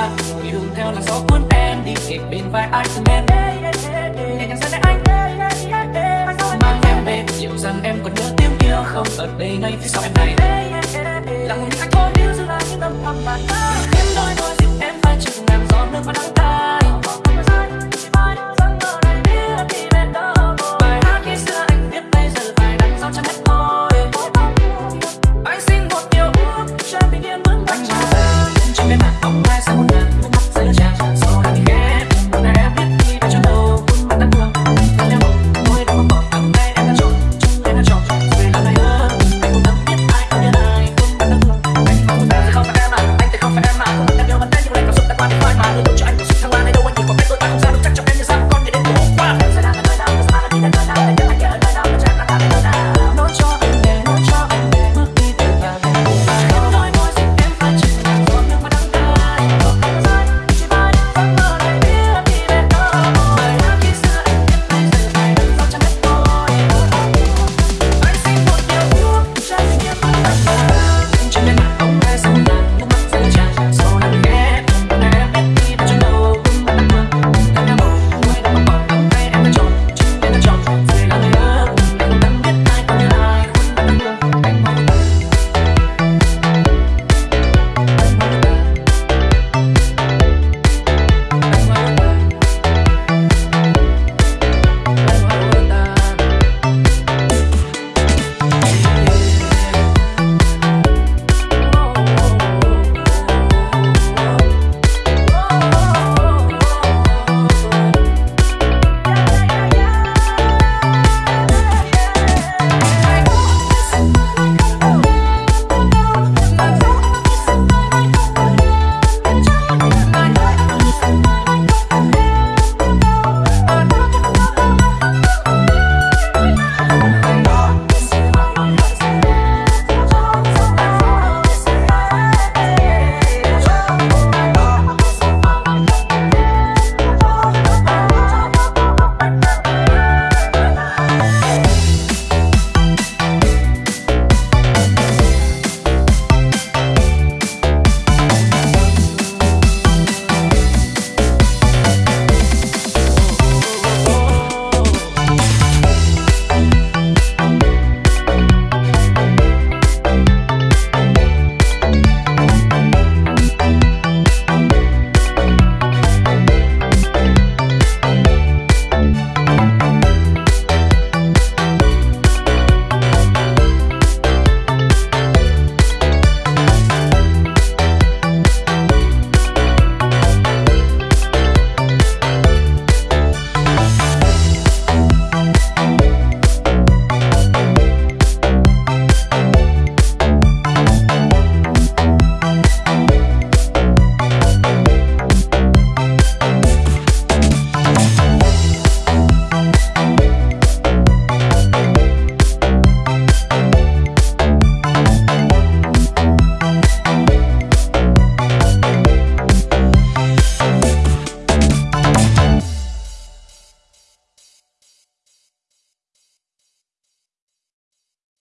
anh đường theo là gió cuốn em đi kịp bên vai anh từng em nhẹ nhàng dẫn anh, mang em về. Dịu rằng em còn nhớ tiếng kia không? Ở đây ngay phía sau em này. Là một những anh thôi níu giữ lại những tâm thầm bạn em đôi đôi dịu em vai chừng ngàn gió nước mắt nắng ta.